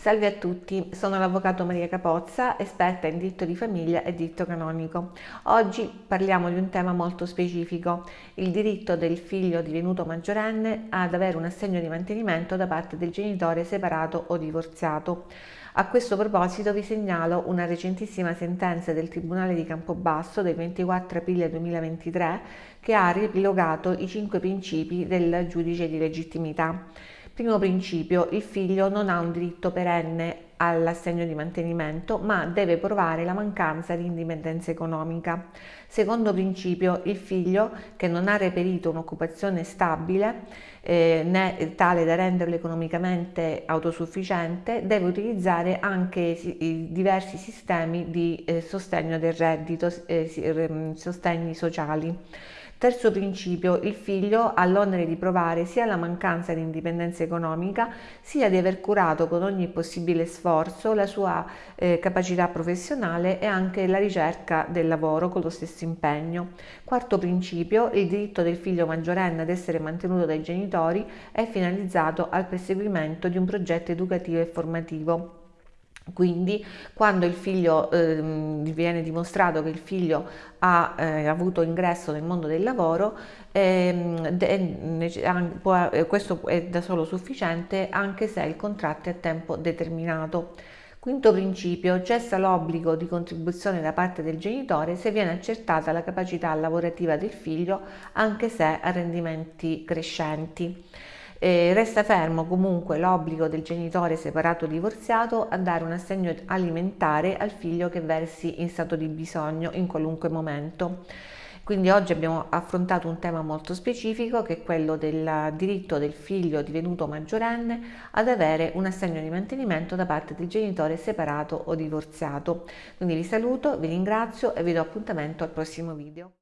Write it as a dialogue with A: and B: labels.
A: Salve a tutti, sono l'avvocato Maria Capozza, esperta in diritto di famiglia e diritto canonico. Oggi parliamo di un tema molto specifico, il diritto del figlio divenuto maggiorenne ad avere un assegno di mantenimento da parte del genitore separato o divorziato. A questo proposito vi segnalo una recentissima sentenza del Tribunale di Campobasso del 24 aprile 2023 che ha riepilogato i cinque principi del giudice di legittimità. Primo principio, il figlio non ha un diritto perenne all'assegno di mantenimento, ma deve provare la mancanza di indipendenza economica. Secondo principio, il figlio che non ha reperito un'occupazione stabile eh, né tale da renderlo economicamente autosufficiente, deve utilizzare anche i diversi sistemi di eh, sostegno del reddito, eh, sostegni sociali. Terzo principio, il figlio ha l'onere di provare sia la mancanza di indipendenza economica, sia di aver curato con ogni possibile sforzo la sua eh, capacità professionale e anche la ricerca del lavoro con lo stesso impegno. Quarto principio, il diritto del figlio maggiorenne ad essere mantenuto dai genitori è finalizzato al perseguimento di un progetto educativo e formativo quindi quando il figlio eh, viene dimostrato che il figlio ha eh, avuto ingresso nel mondo del lavoro, eh, può, eh, questo è da solo sufficiente anche se il contratto è a tempo determinato. Quinto principio, cessa l'obbligo di contribuzione da parte del genitore se viene accertata la capacità lavorativa del figlio anche se a rendimenti crescenti. Eh, resta fermo comunque l'obbligo del genitore separato o divorziato a dare un assegno alimentare al figlio che versi in stato di bisogno in qualunque momento. Quindi oggi abbiamo affrontato un tema molto specifico che è quello del diritto del figlio divenuto maggiorenne ad avere un assegno di mantenimento da parte del genitore separato o divorziato. Quindi vi saluto, vi ringrazio e vi do appuntamento al prossimo video.